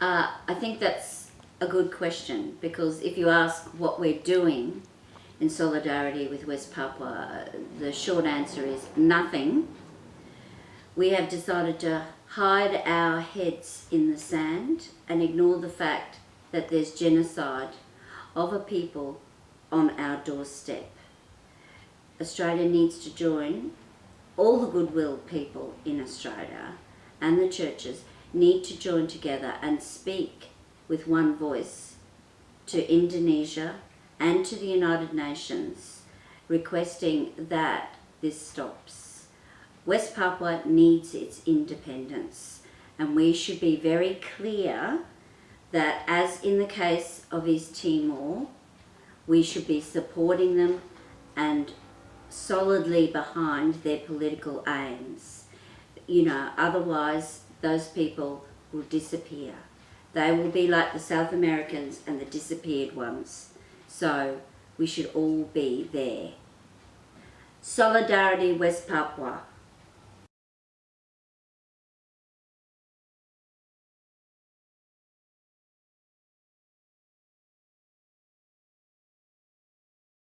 Uh, I think that's a good question because if you ask what we're doing in solidarity with West Papua, the short answer is nothing. We have decided to hide our heads in the sand and ignore the fact that there's genocide of a people on our doorstep. Australia needs to join all the goodwill people in Australia and the churches need to join together and speak with one voice to Indonesia and to the United Nations requesting that this stops. West Papua needs its independence and we should be very clear that as in the case of East Timor, we should be supporting them and solidly behind their political aims. You know, otherwise those people will disappear. They will be like the South Americans and the disappeared ones. So we should all be there. Solidarity West Papua.